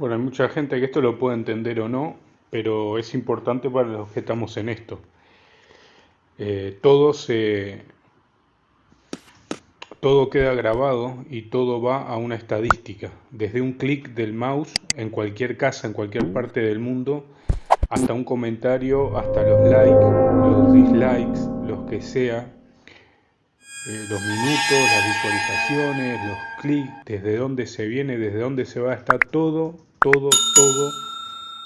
hay mucha gente que esto lo puede entender o no, pero es importante para los que estamos en esto. Eh, todo se, todo queda grabado y todo va a una estadística. Desde un clic del mouse en cualquier casa, en cualquier parte del mundo, hasta un comentario, hasta los likes, los dislikes, los que sea, eh, los minutos, las visualizaciones, los clics, desde dónde se viene, desde dónde se va, está todo, todo, todo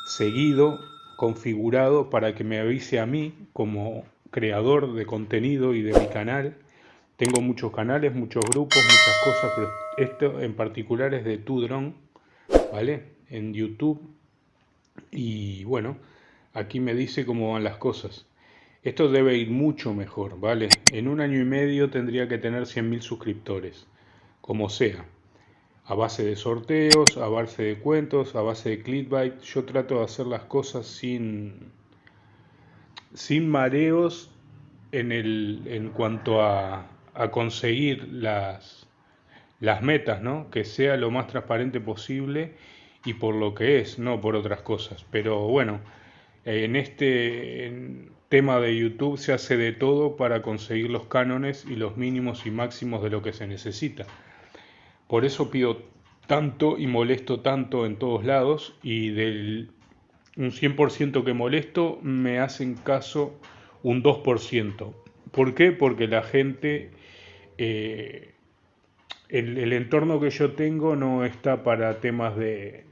seguido, configurado para que me avise a mí como creador de contenido y de mi canal. Tengo muchos canales, muchos grupos, muchas cosas, pero esto en particular es de Tudron, ¿vale? En YouTube. Y bueno, aquí me dice cómo van las cosas. Esto debe ir mucho mejor, ¿vale? En un año y medio tendría que tener 100.000 suscriptores, como sea. A base de sorteos, a base de cuentos, a base de clickbait. Yo trato de hacer las cosas sin, sin mareos en, el, en cuanto a, a conseguir las, las metas, ¿no? Que sea lo más transparente posible y por lo que es, no por otras cosas. Pero bueno, en este tema de YouTube se hace de todo para conseguir los cánones y los mínimos y máximos de lo que se necesita. Por eso pido tanto y molesto tanto en todos lados y del un 100% que molesto me hacen caso un 2%. ¿Por qué? Porque la gente, eh, el entorno que yo tengo no está para temas de,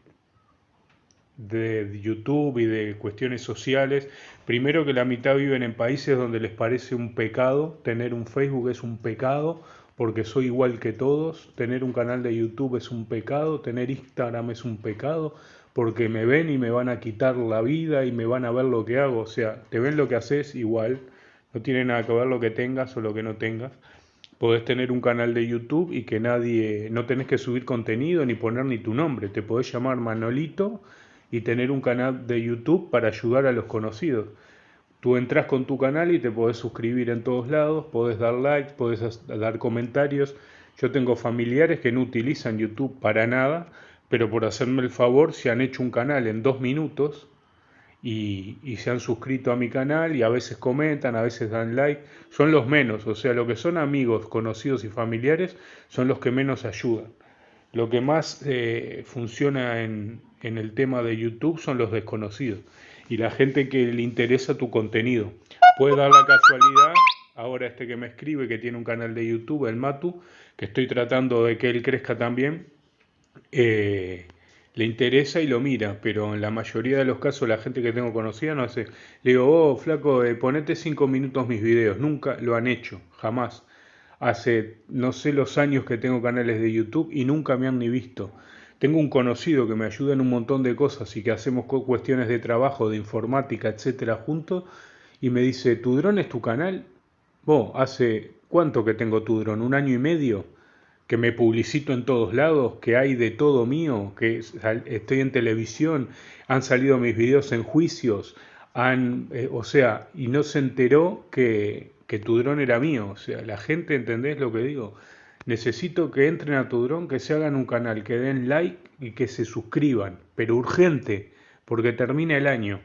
de YouTube y de cuestiones sociales. Primero que la mitad viven en países donde les parece un pecado, tener un Facebook es un pecado porque soy igual que todos, tener un canal de YouTube es un pecado, tener Instagram es un pecado porque me ven y me van a quitar la vida y me van a ver lo que hago, o sea, te ven lo que haces igual, no tiene nada que ver lo que tengas o lo que no tengas. Podés tener un canal de YouTube y que nadie, no tenés que subir contenido ni poner ni tu nombre, te podés llamar Manolito y tener un canal de YouTube para ayudar a los conocidos. Tú entras con tu canal y te podés suscribir en todos lados, podés dar like, podés dar comentarios. Yo tengo familiares que no utilizan YouTube para nada, pero por hacerme el favor se han hecho un canal en dos minutos y, y, se han suscrito a mi canal y a veces comentan, a veces dan like. Son los menos, o sea, lo que son amigos, conocidos y familiares son los que menos ayudan. Lo que más eh, funciona en, en el tema de YouTube son los desconocidos y la gente que le interesa tu contenido. Puede dar la casualidad, ahora este que me escribe, que tiene un canal de YouTube, el Matu, que estoy tratando de que él crezca también, eh, le interesa y lo mira, pero en la mayoría de los casos la gente que tengo conocida no hace. Le digo, oh, flaco, eh, ponete cinco minutos mis videos. Nunca lo han hecho, jamás. Hace no sé los años que tengo canales de YouTube y nunca me han ni visto. Tengo un conocido que me ayuda en un montón de cosas y que hacemos cuestiones de trabajo, de informática, etcétera, juntos. Y me dice, ¿tu dron es tu canal? Hace cuánto que tengo tu dron, un año y medio, que me publicito en todos lados, que hay de todo mío, que estoy en televisión, han salido mis videos en juicios, han, eh, o sea, y no se enteró que, que tu dron era mío. O sea, la gente, ¿entendés lo que digo? Necesito que entren a tu dron, que se hagan un canal, que den like y que se suscriban, pero urgente, porque termina el año.